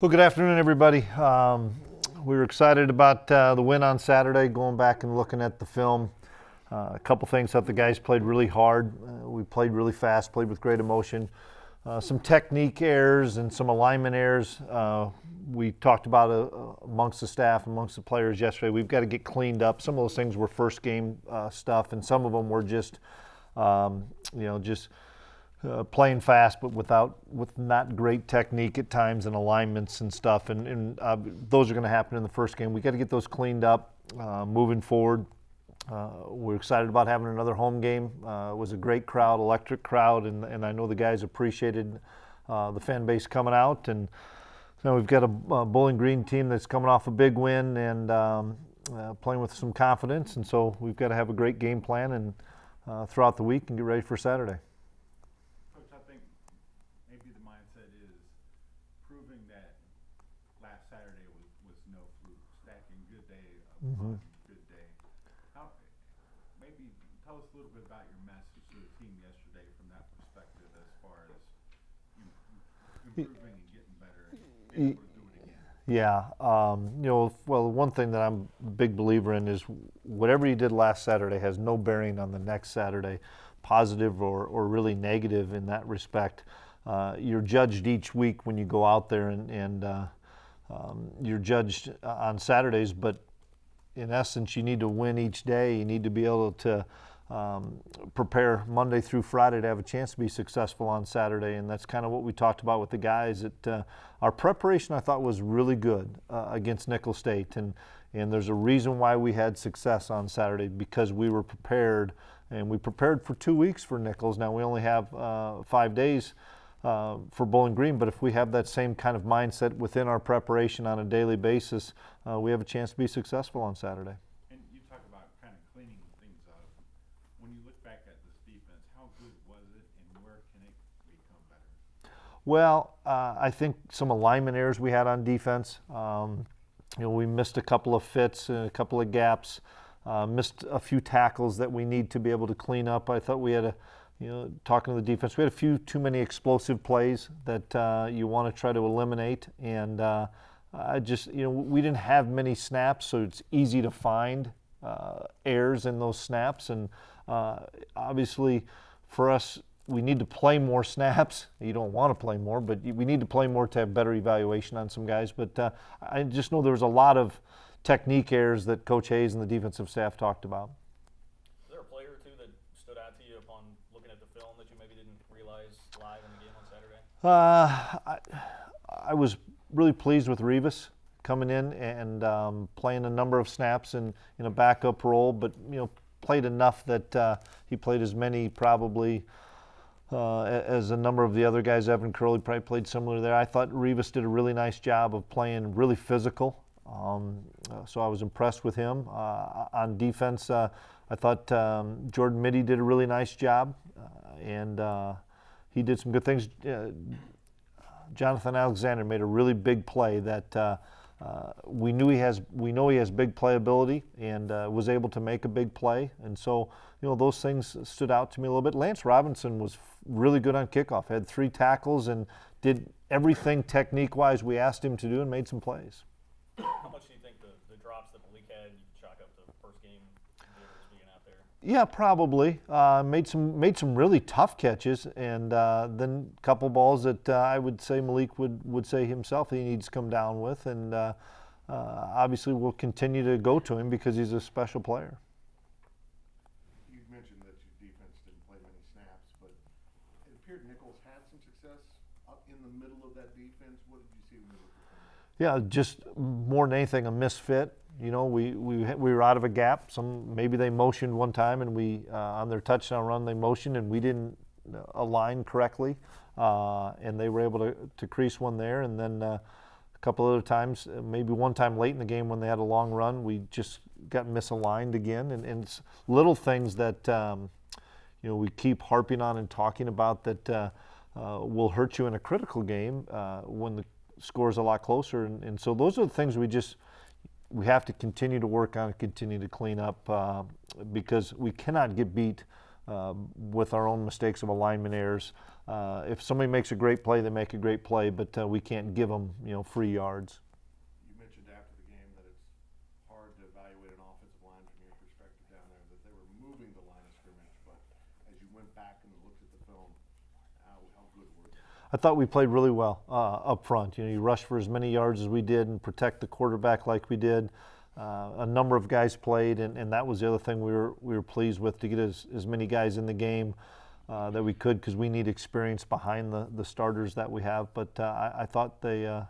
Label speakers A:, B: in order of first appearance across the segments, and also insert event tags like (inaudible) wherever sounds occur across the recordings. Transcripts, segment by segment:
A: Well, good afternoon, everybody. Um, we were excited about uh, the win on Saturday, going back and looking at the film. Uh, a couple things. that the guys played really hard. Uh, we played really fast, played with great emotion. Uh, some technique errors and some alignment errors. Uh, we talked about uh, amongst the staff, amongst the players yesterday. We've got to get cleaned up. Some of those things were first game stuff, and some of them were just, um, you know, just – uh, playing fast, but without with not great technique at times and alignments and stuff. And, and uh, those are going to happen in the first game. We got to get those cleaned up uh, moving forward. Uh, we're excited about having another home game. Uh, it was a great crowd, electric crowd, and, and I know the guys appreciated uh, the fan base coming out. And now we've got a, Bowling Green team that's coming off a big win and um, playing with some confidence. And so we've got to have a great game plan and throughout the week and get ready for Saturday.
B: Mm-hmm. good day. How, maybe tell us a little bit about your message to the team yesterday from that perspective as far as improving and getting better and being able to do it again.
A: Yeah, um, you know, well, one thing that I'm a big believer in is whatever you did last Saturday has no bearing on the next Saturday, positive or, or really negative in that respect. Uh, you're judged each week when you go out there and, and uh, um, you're judged on Saturdays, but in essence, you need to win each day. You need to be able to um, prepare Monday through Friday to have a chance to be successful on Saturday. And that's kind of what we talked about with the guys. That uh, our preparation, I thought, was really good uh, against Nicholls State. And, and there's a reason why we had success on Saturday because we were prepared. And we prepared for two weeks for Nicholls. Now we only have uh, five days uh, for Bowling Green. But if we have that same kind of mindset within our preparation on a daily basis, uh, we have a chance to be successful on Saturday.
B: And you talk about kind of cleaning things up. When you look back at this defense, how good was it, and where can it become better?
A: Well, uh, I think some alignment errors we had on defense. Um, you know, we missed a couple of fits and a couple of gaps. Uh, missed a few tackles that we need to be able to clean up. I thought we had a you know, talking to the defense, we had a few too many explosive plays that uh, you want to try to eliminate, and uh, I just you know we didn't have many snaps, so it's easy to find uh, errors in those snaps, and uh, obviously for us. We need to play more (laughs) snaps. You don't want to play more, but we need to play more to have better evaluation on some guys. But uh, I just know there was a lot of technique errors that Coach Hayes and the defensive staff talked about. I, I, was really pleased with Rivas coming in and um, playing a number of snaps in, in a backup role, but you know played enough that uh, he played as many probably uh, as a number of the other guys. Evan Curley probably played similar there. I thought Rivas did a really nice job of playing really physical. Um, uh, so I was impressed with him. Uh, on defense, uh, I thought um, Jordan Mittie did a really nice job, uh, and he did some good things. Uh, Jonathan Alexander made a really big play that uh, uh, we knew he has. We know he has big playability and uh, was able to make a big play. And so, you know, those things stood out to me a little bit. Lance Robinson was really good on kickoff. Had three tackles and did everything technique-wise we asked him to do and made some plays.
C: How much do you think the, the drops that Malik had, you chalk up to first game being out there?
A: Yeah, probably. Uh, made some made some really tough catches, and uh, then a couple balls that uh, I would say Malik would would say himself he needs to come down with, and uh, uh, obviously we'll continue to go to him because he's a special player.
B: You mentioned that your defense didn't play many snaps, but it appeared Nicholls had some success up in the middle of that defense. What did you see when you looked at
A: Yeah, just more than anything, a misfit you know, we, we, we were out of a gap. Some maybe they motioned one time, and we uh, on their touchdown run they motioned, and we didn't uh, align correctly, uh, and they were able to, to crease one there. And then uh, a couple other times, uh, maybe one time late in the game when they had a long run, we just got misaligned again. And, and it's little things that um, you know we keep harping on and talking about that uh, will hurt you in a critical game when the score is a lot closer. And, and so those are the things we just we have to continue to work on continue to clean up uh, because we cannot get beat uh, with our own mistakes of alignment errors. Uh, if somebody makes a great play, they make a great play, but uh, we can't give them, you know, free yards.
B: You mentioned after the game that it's hard to evaluate an offensive line from your perspective down there, that they were moving the line of scrimmage, but as you went back and looked at the film, how, how good were they?
A: I thought we played really well uh, up front. You know, you rush for as many yards as we did and protect the quarterback like we did. Uh, a number of guys played, and, and that was the other thing we were we were pleased with to get as, as many guys in the game uh, that we could because we need experience behind the, the starters that we have. But uh, I, I thought they uh,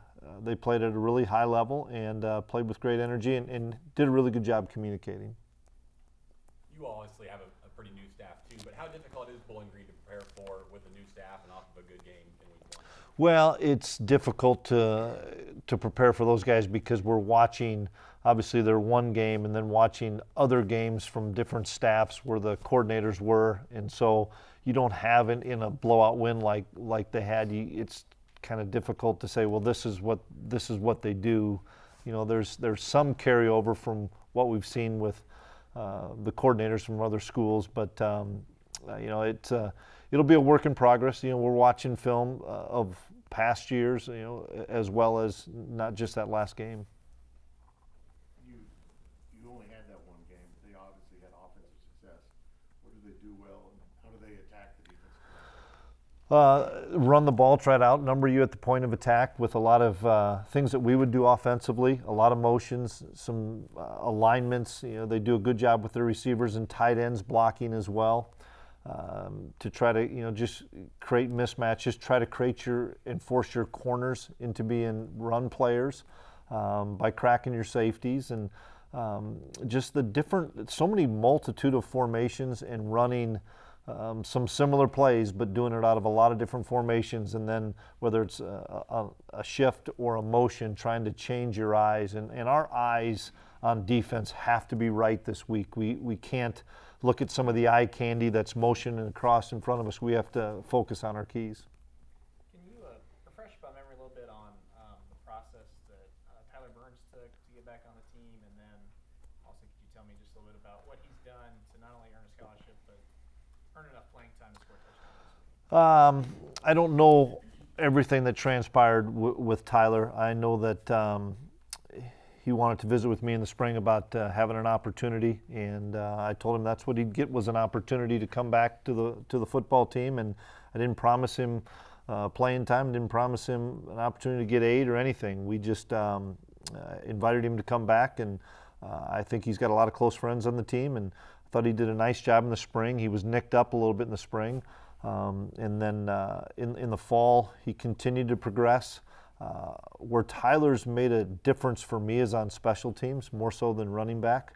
A: they played at a really high level and uh, played with great energy and, and did a really good job communicating.
D: You obviously have a, a pretty new staff too, but how difficult is Bowling Green to prepare for with a new staff and off of a good game?
A: Well, it's difficult to to prepare for those guys because we're watching obviously their one game and then watching other games from different staffs where the coordinators were, and so you don't have it in a blowout win like like they had. You, it's kind of difficult to say, well, this is what this is what they do. You know, there's there's some carryover from what we've seen with uh, the coordinators from other schools, but um, uh, you know, it's uh, it'll be a work in progress. You know, we're watching film uh, of past years, you know, as well as not just that last game.
B: You, you only had that one game, they obviously had offensive success. What do they do well, and how do they attack the defensive line?
A: Uh, run the ball, try to outnumber you at the point of attack with a lot of uh, things that we would do offensively, a lot of motions, some uh, alignments. You know, they do a good job with their receivers and tight ends blocking as well. Um, to try to you know just create mismatches, try to create your and force your corners into being run players um, by cracking your safeties and um, just the different so many multitude of formations and running um, some similar plays, but doing it out of a lot of different formations, and then whether it's a, a, a shift or a motion, trying to change your eyes. And, and our eyes on defense have to be right this week. We, we can't look at some of the eye candy that's motioning across in front of us. We have to focus on our keys.
E: Can you uh, refresh my memory a little bit on um, the process that uh, Tyler Burns took to get back on the team, and then also could you tell me just a little bit about what he's done to not only earn a scholarship but earn enough playing time to score touchdowns?
A: Um, I don't know everything that transpired w- with Tyler. I know that um, he wanted to visit with me in the spring about uh, having an opportunity, and uh, I told him that's what he'd get was an opportunity to come back to the to the football team. And I didn't promise him uh, playing time, didn't promise him an opportunity to get aid or anything. We just um, uh, invited him to come back, and uh, I think he's got a lot of close friends on the team, and I thought he did a nice job in the spring. He was nicked up a little bit in the spring. Um, and then uh, in, in the fall, he continued to progress. Uh, where Tyler's made a difference for me is on special teams, more so than running back.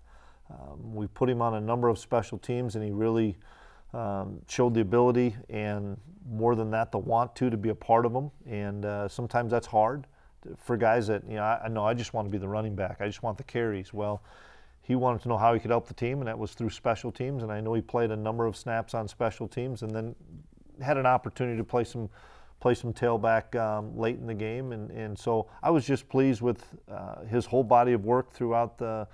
A: Um, we put him on a number of special teams, and he really um, showed the ability and more than that, the want to to be a part of them. And uh, sometimes that's hard for guys that you know. I, I know I just want to be the running back. I just want the carries. Well, he wanted to know how he could help the team, and that was through special teams. And I know he played a number of snaps on special teams, and then had an opportunity to play some play some tailback um, late in the game, and, and so I was just pleased with uh, his whole body of work throughout the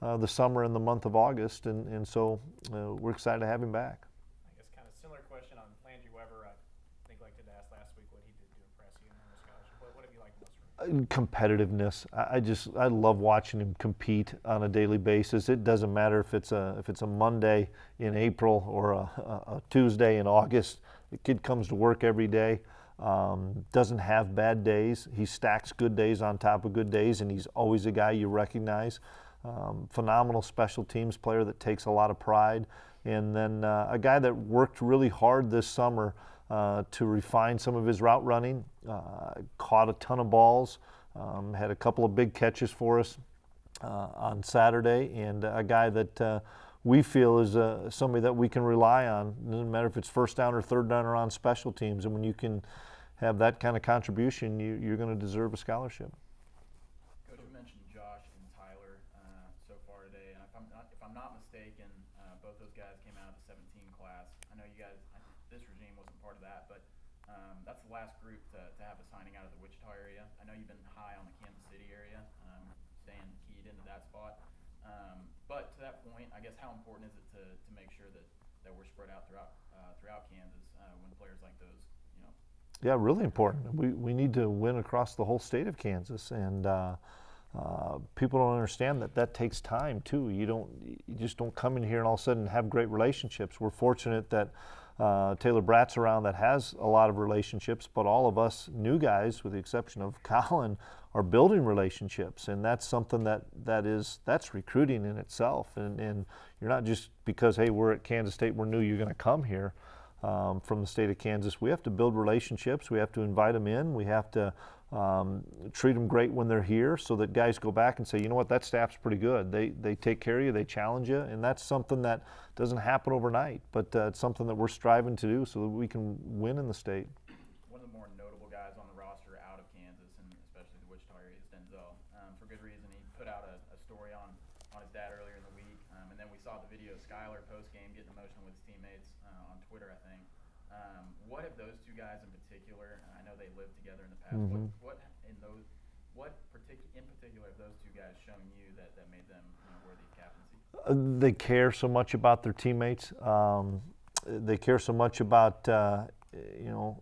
A: uh, the summer and the month of August, and and so uh, we're excited to have him back.
E: I guess kind of similar question on Landry Weber. I think like did ask last week what he did to impress you in the scholarship. What, what have you liked most
A: competitiveness. I I just I love watching him compete on a daily basis. It doesn't matter if it's a if it's a Monday in April or a, a, a Tuesday in August. The kid comes to work every day. Um, doesn't have bad days. He stacks good days on top of good days, and he's always a guy you recognize. Um, phenomenal special teams player that takes a lot of pride, and then uh, a guy that worked really hard this summer uh, to refine some of his route running. Uh, caught a ton of balls, um, had a couple of big catches for us uh, on Saturday, and a guy that uh, we feel is uh, somebody that we can rely on. Doesn't matter if it's first down or third down or on special teams. And when you can have that kind of contribution, you, you're going to deserve a scholarship.
F: Coach, you mentioned Josh and Tyler uh, so far today, if I'm not, mistaken, uh, both those guys came out of the 17 class. I know you guys, this regime wasn't part of that, but um, that's the last group to, to have a signing out of the Wichita area. I know you've been high on the Kansas City area, um, staying keyed into that spot. Um, but to that point, I guess how important is it to, to make sure that that we're spread out throughout uh, throughout Kansas when players like those,
A: Yeah, really important. We, we need to win across the whole state of Kansas, and uh, uh, people don't understand that that takes time too. You don't, you just don't come in here and all of a sudden have great relationships. We're fortunate that uh, Taylor Braet's around that has a lot of relationships, but all of us new guys, with the exception of (laughs) Colin, are building relationships, and that's something that that is that's recruiting in itself. And, and you're not just because hey we're at Kansas State, we're new, you're going to come here um, from the state of Kansas. We have to build relationships. We have to invite them in. We have to um, treat them great when they're here, so that guys go back and say, you know what, that staff's pretty good. They they take care of you. They challenge you, and that's something that doesn't happen overnight. But uh, it's something that we're striving to do so that we can win in the state.
F: one of the more notable guys on the roster out of Kansas and especially the Wichita area is Denzel. Um, for good reason. He put out a, a story on, on his dad earlier in the week, um, and then we saw the video of Skylar post game getting emotional with his teammates uh, on Twitter, I think. Um, what have those two guys in particular? I know they lived together in the past.
A: Mhm.
F: What, what in those what partic- in particular have those two guys shown you that, that made them you know, worthy of captaincy?
A: Uh, they care so much about their teammates. Um, they care so much about uh, you know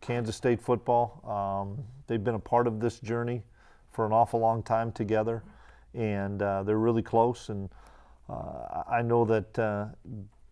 A: Kansas State football. Um, they've been a part of this journey for an awful long time together, and uh, they're really close. And uh, I I know that uh,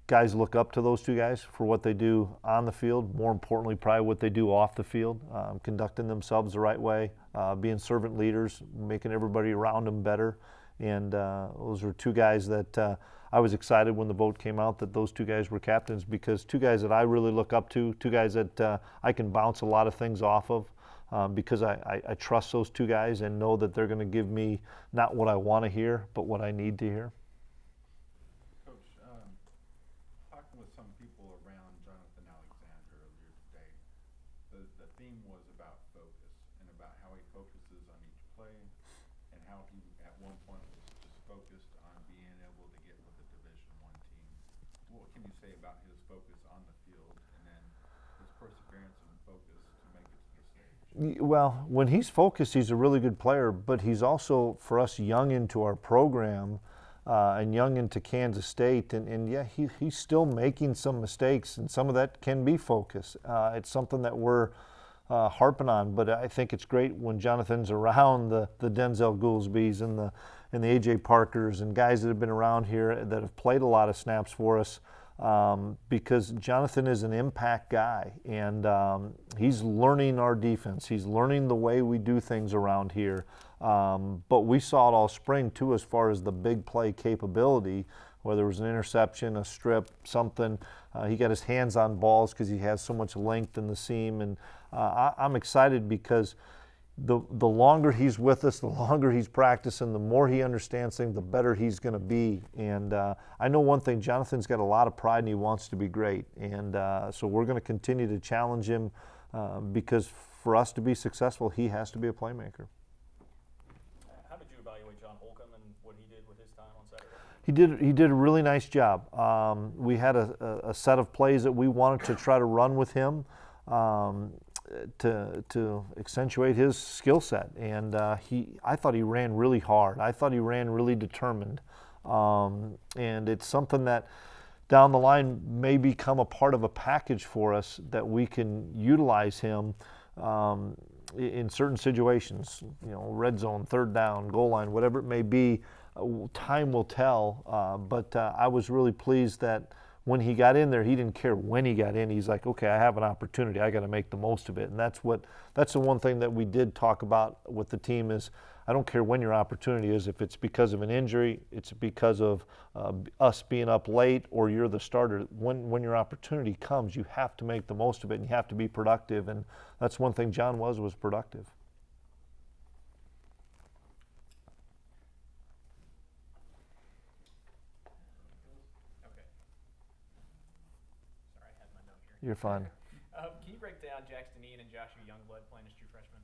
A: guys look up to those two guys for what they do on the field. More importantly, probably what they do off the field, um, conducting themselves the right way, uh, being servant leaders, making everybody around them better. And uh, those are two guys that uh, I was excited when the vote came out that those two guys were captains because two guys that I really look up to, two guys that uh, I can bounce a lot of things off of. Um, because I, I, I trust those two guys and know that they're going to give me not what I want to hear, but what I need to hear.
B: Coach, um, talking with some people around Jonathan Alexander earlier today, the, the theme was about focus and about how he focuses on each play and how he at one point was just focused on being able to get with a Division One team. What can you say about his focus on the field and then his perseverance and focus to make it to the stage?
A: Y- Well, when he's focused, he's a really good player, but he's also, for us, young into our program uh, and young into Kansas State. And, and yeah, he, he's still making some mistakes, and some of that can be focus. Uh, it's something that we're uh, harping on, but I think it's great when Jonathan's around the, the Denzel Goolsbys and the, and the A.J. Parkers and guys that have been around here that have played a lot of snaps for us um, because Jonathan is an impact guy and um, he's learning our defense. He's learning the way we do things around here. Um, but we saw it all spring too, as far as the big play capability, whether it was an interception, a strip, something. Uh, he got his hands on balls because he has so much length in the seam. And uh, I, I'm excited because the, the longer he's with us, the (laughs) longer he's practicing, the more he understands things, the better he's going to be. And uh, I know one thing Jonathan's got a lot of pride and he wants to be great. And uh, so we're going to continue to challenge him uh, because for us to be successful, he has to be a playmaker.
C: How did you evaluate John Holcomb and what he did with his time on Saturday?
A: He did. He did a really nice job. Um, we had a, a, a set of plays that we wanted to try to run with him um, to to accentuate his skill set, and uh, he. I thought he ran really hard. I thought he ran really determined, um, and it's something that down the line may become a part of a package for us that we can utilize him um, in certain situations. You know, red zone, third down, goal line, whatever it may be. Uh, time will tell. Uh, but uh, I was really pleased that when he got in there, he didn't care when he got in. He's like, okay, I have an opportunity. I got to make the most of it. And that's what. That's the one thing that we did talk about with the team is. I don't care when your opportunity is. If it's because of an injury, it's because of uh, us being up late, or you're the starter. When when your opportunity comes, you have to make the most of it, and you have to be productive. And that's one thing John was was productive.
E: Okay. Sorry, I had my note here.
A: You're fine.
E: Um, can you break down Jax Dineen and Joshua Youngblood playing as true freshmen?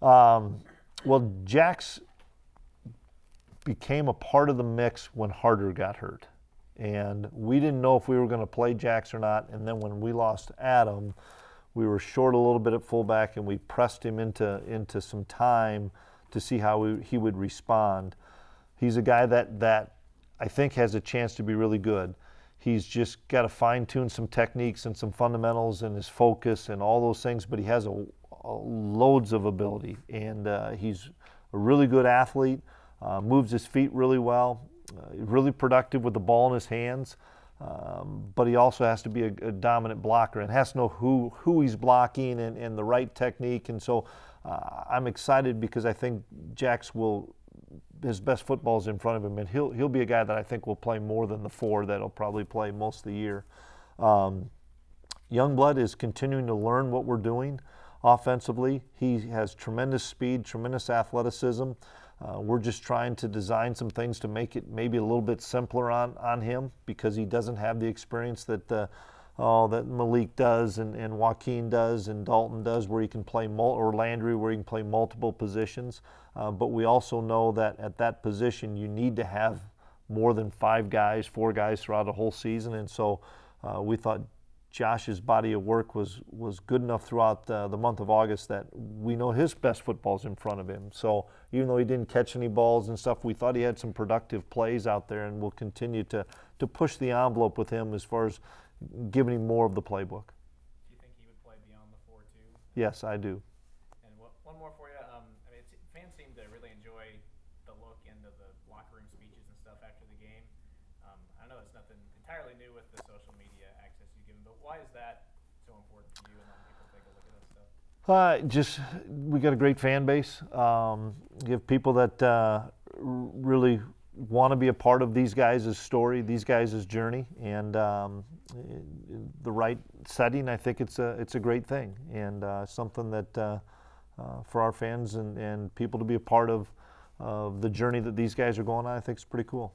A: Um, well, Jax became a part of the mix when Harter got hurt. And we didn't know if we were going to play Jax or not. And then when we lost Adam, we were short a little bit at fullback and we pressed him into, into some time to see how we, he would respond. He's a guy that, that I think has a chance to be really good. He's just got to fine tune some techniques and some fundamentals and his focus and all those things, but he has a, a loads of ability. And uh, he's a really good athlete, uh, moves his feet really well, uh, really productive with the ball in his hands. Um, but he also has to be a, a, dominant blocker and has to know who, who he's blocking and, and the right technique. And so uh, I'm excited because I think Jax will his best football is in front of him, and he'll he'll be a guy that I think will play more than the four that'll probably play most of the year. Um, Youngblood is continuing to learn what we're doing offensively. He has tremendous speed, tremendous athleticism. Uh, we're just trying to design some things to make it maybe a little bit simpler on, on him because he doesn't have the experience that oh, that Malik does and, and Wykeen does and Dalton does, where he can play mul- or Landry, where he can play multiple positions. Uh, but we also know that at that position, you need to have more than five guys, four guys throughout a whole season. And so uh, we thought Josh's body of work was was good enough throughout uh, the month of August that we know his best football's in front of him. So even though he didn't catch any balls and stuff, we thought he had some productive plays out there, and we'll continue to to push the envelope with him as far as giving him more of the playbook.
E: Do you think he would play beyond the four two?
A: Yes, I do.
E: And what, one more for you. Um, I mean, it's, fans seem to really enjoy the look into the locker room speeches and stuff after the game. Um, I know it's nothing entirely new with the social media access you give them, but why is that so important to you and letting people take a look at that stuff?
A: Uh, just we got a great fan base. Um, you have people that uh, really want to be a part of these guys' story, these guys' journey, and um, the right setting. I think it's a it's a great thing and uh, something that uh, uh, for our fans and, and people to be a part of of the journey that these guys are going on. I think is pretty cool.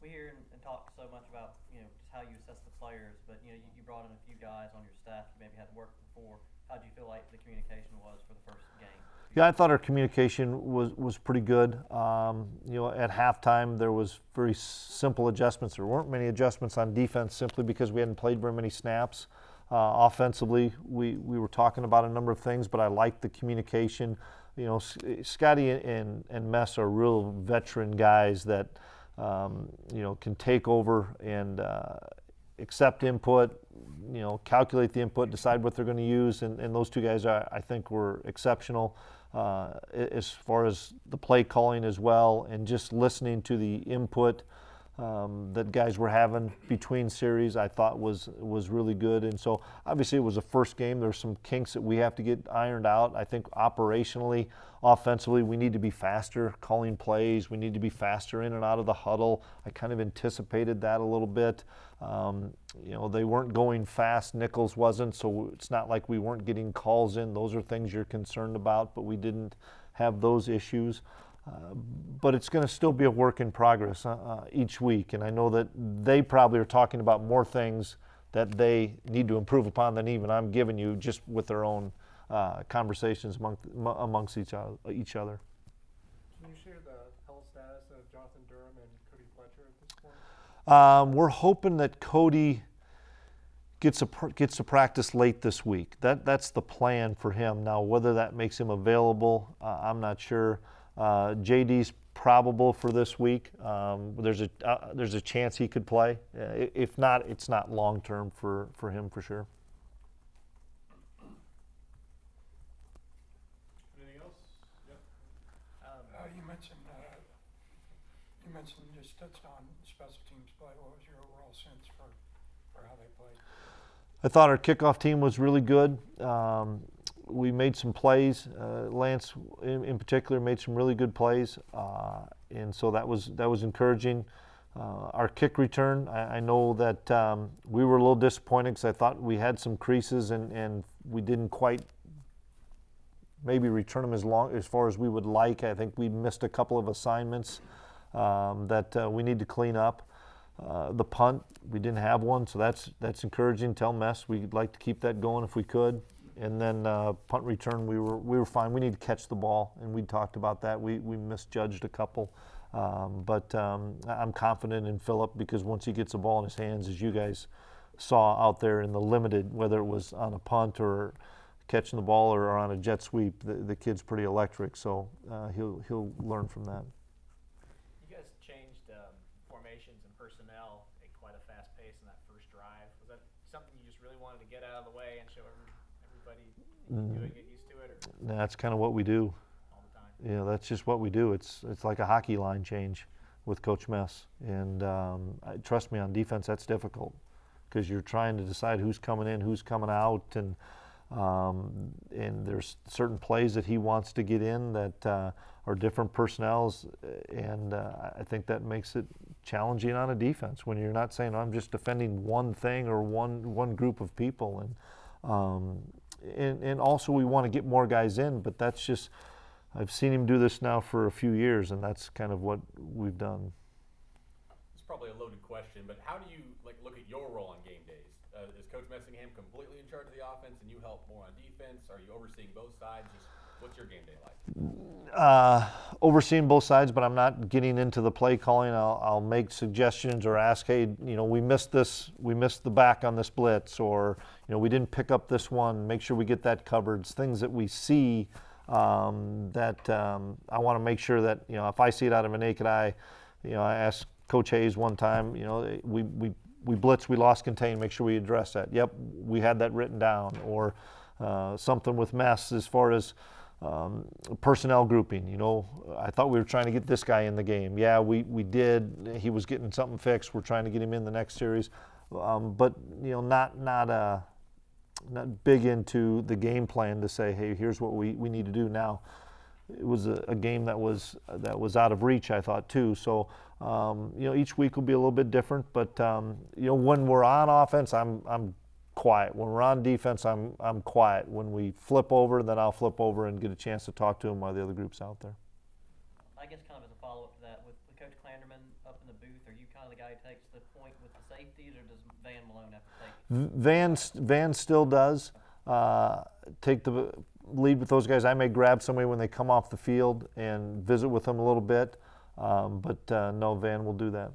G: We hear and, talk so much about you know just how you assess the players, but you know you, you brought in a few guys on your staff you maybe hadn't worked before. How do you feel like the communication was for the first game?
A: Yeah, I thought our communication was, was pretty good. Um, you know, at halftime there was very simple adjustments. There weren't many adjustments on defense simply because we hadn't played very many snaps. Uh, offensively, we, we were talking about a number of things, but I liked the communication. You know, Scotty and, and Mess are real veteran guys that, um, you know, can take over and uh, accept input, you know, calculate the input, decide what they're going to use, and, and those two guys, I, I think, were exceptional uh, as far as the play calling as well, and just listening to the input um, that guys were having between series, I thought was was really good. And so obviously it was a first game. There's some kinks that we have to get ironed out. I think operationally, offensively, we need to be faster calling plays. We need to be faster in and out of the huddle. I kind of anticipated that a little bit. Um, you know, they weren't going fast. Nicholls wasn't, so it's not like we weren't getting calls in. Those are things you're concerned about, but we didn't have those issues. Uh, but it's going to still be a work in progress uh, uh, each week. And I know that they probably are talking about more things that they need to improve upon than even I'm giving you just with their own uh, conversations among, amongst each other, each other.
H: Can you share the health status of Jonathan Durham and Cody Fletcher at this point?
A: Um, we're hoping that Cody gets a gets to practice late this week. That that's the plan for him. Now, whether that makes him available, uh, I'm not sure. Uh, JD's probable for this week. Um, there's a uh, there's a chance he could play. Uh, if not, it's not long term for for him for sure.
C: Anything else? Yep.
E: Um,
H: Uh, you mentioned, uh, you mentioned, you just touched on special teams play. What was your overall sense for, for how they played?
A: I thought our kickoff team was really good. Um, we made some plays. Uh, Lance, in, in, particular, made some really good plays, uh, and so that was that was encouraging. Uh, our kick return, I, I know that um, we were a little disappointed because I thought we had some creases and, and we didn't quite maybe return them as long as far as we would like. I think we missed a couple of assignments um, that uh, we need to clean up. Uh, the punt, we didn't have one, so that's that's encouraging. Tell Mess we'd like to keep that going if we could and then uh, punt return we were we were fine. We need to catch the ball, and we talked about that. We we misjudged a couple, um, but um, I'm confident in Philip because once he gets the ball in his hands, as you guys saw out there in the limited, whether it was on a punt or catching the ball or on a jet sweep, the, the kid's pretty electric. So uh, he'll he'll learn from that.
E: You guys changed um, formations and personnel at quite a fast pace wanted to get out of the way and show every, everybody you can do it, get used to it, or
A: That's kind of what we do.
E: all the time?
A: you know, that's just what we do. It's it's like a hockey line change with Coach Mess, and um, I, trust me, on defense that's difficult because you're trying to decide who's coming in, who's coming out, and um, and there's certain plays that he wants to get in that uh, are different personnels, and uh, I think that makes it challenging on a defense when you're not saying I'm just defending one thing or one one group of people, and um, and, and also we want to get more guys in, but that's just I've seen him do this now for a few years, and that's kind of what we've done.
D: It's probably a loaded question, but how do you like look at your role on game days? Uh, is Coach Messingham completely in charge of the offense, and you help more on defense? Are you overseeing both sides? Just what's your game day like?
A: Uh, overseeing both sides, but I'm not getting into the play calling. I'll, I'll make suggestions or ask, hey, you know, we missed this, we missed the back on this blitz, or you know, we didn't pick up this one. Make sure we get that covered. It's things that we see um, that um, I want to make sure that you know, if I see it out of a naked eye, you know, I asked Coach Hayes one time, you know, we we we blitz, we lost contain. Make sure we address that. Yep, we had that written down, or uh, something with mess as far as um, personnel grouping. You know, I thought we were trying to get this guy in the game. Yeah, we, we did. He was getting something fixed. We're trying to get him in the next series, um, but you know, not not uh, not big into the game plan to say, hey, here's what we, we need to do now. It was a, a game that was that was out of reach, I thought too. So um, you know, each week will be a little bit different. But um, you know, when we're on offense, I'm I'm quiet. When we're on defense, I'm I'm quiet. When we flip over, then I'll flip over and get a chance to talk to him while the other group's out there.
G: I guess kind of as a follow-up to that, with, with Coach Klanderman up in the booth, are you kind of the guy who takes the point with the safeties, or does Van Malone have to take?
A: Van Van still does uh, take the lead with those guys. I may grab somebody when they come off the field and visit with them a little bit, um, but uh, no, Van will do that.